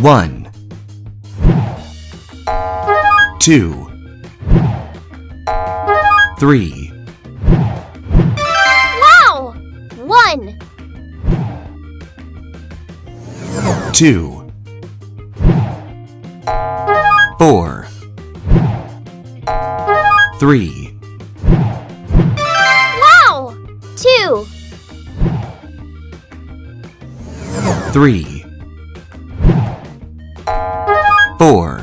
One, two, three, Wow! One, two, four, three, wow! Two, three, four,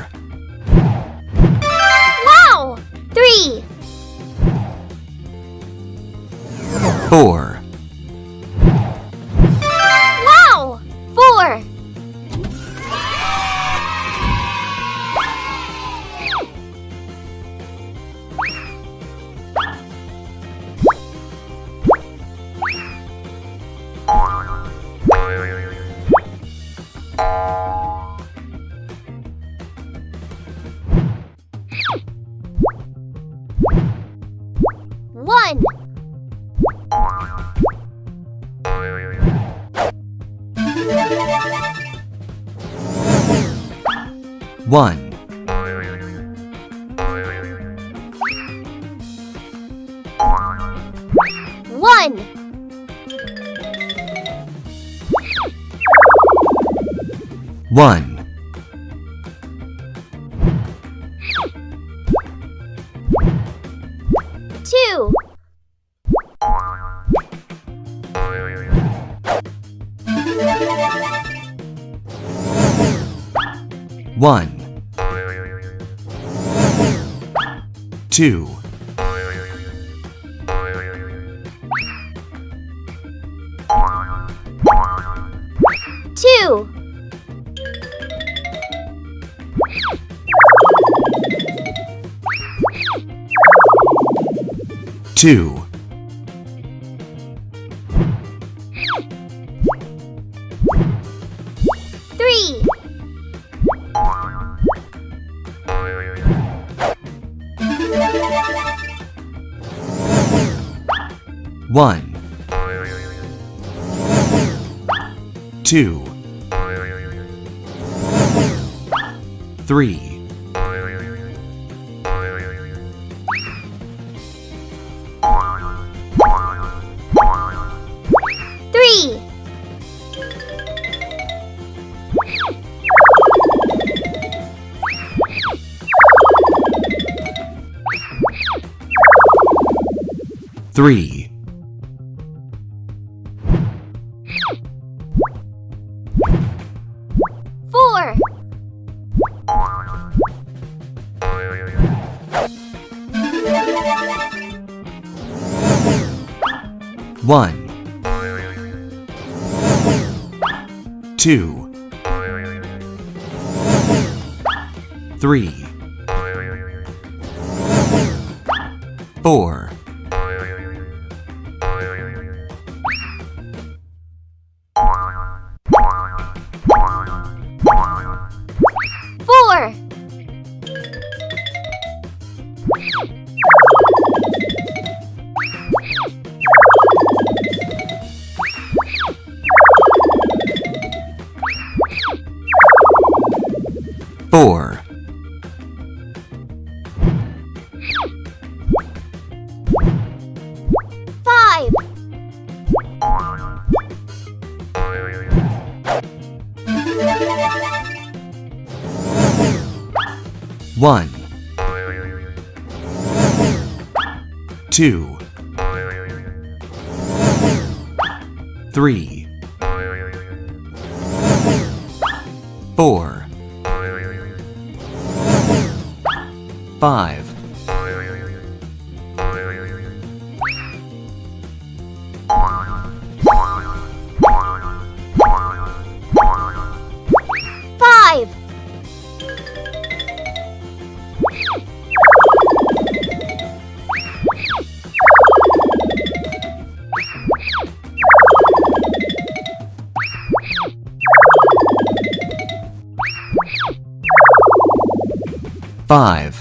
1 1 1 Two. One. Two, two, two, one, two, three, three, three, one, two, three, four, 4. Five. One. Two. Three. Four. 5 5 5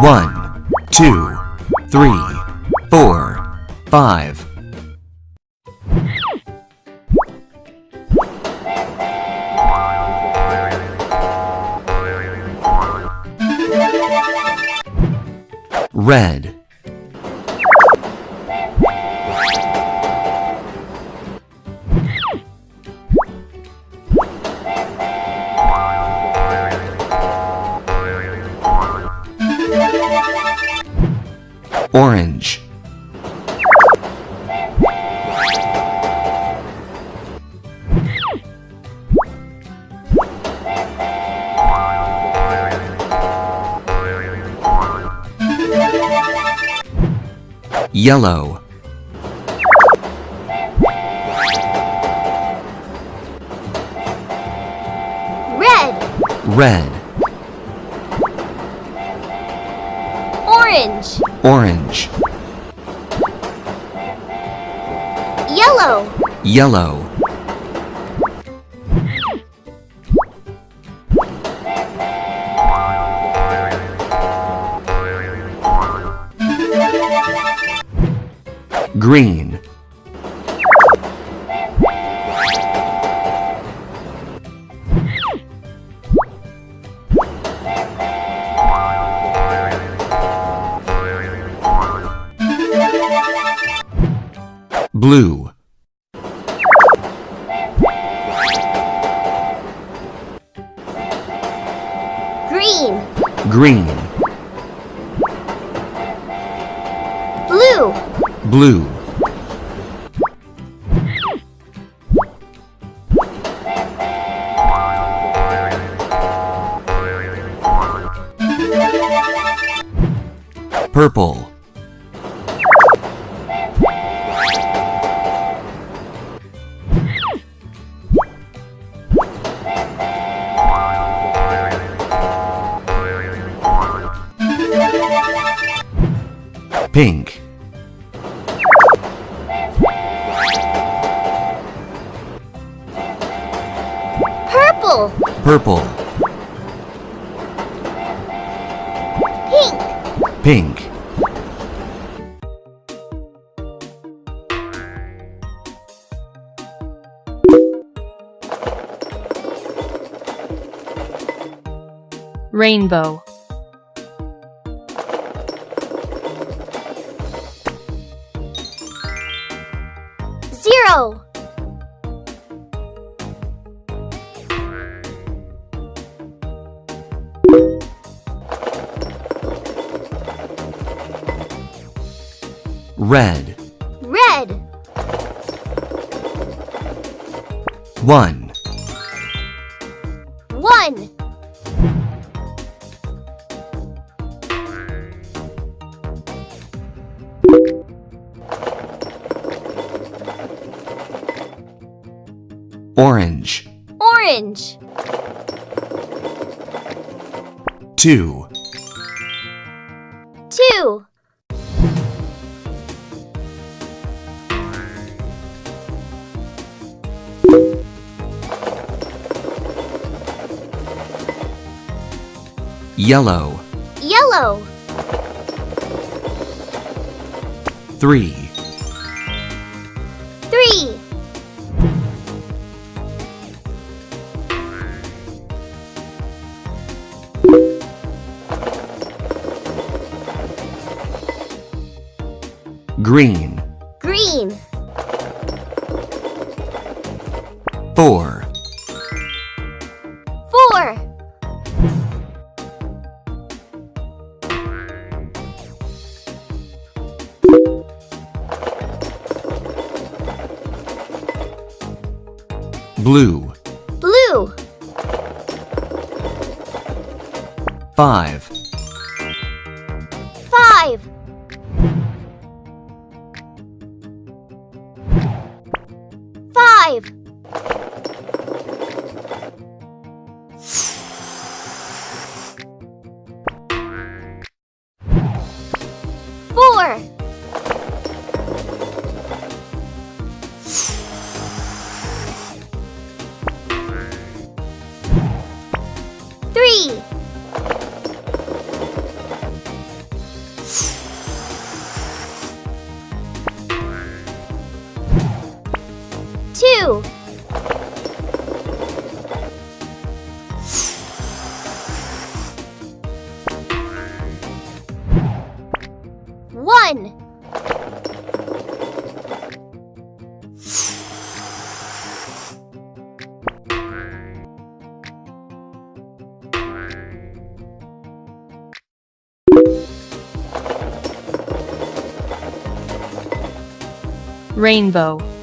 One, two, three, four, five. Red. Orange. Yellow. Red. Red. Orange. Orange. Yellow. Yellow. Green. Blue. Green. Green. Blue. Blue. Purple. Pink. Purple. Purple. Pink. Pink. Rainbow. Red. Red. One. Orange. Orange. Two. Two. Yellow. Yellow. Three. Green. Green. Four. Four. Blue. Blue. Five. Two. One. rainbow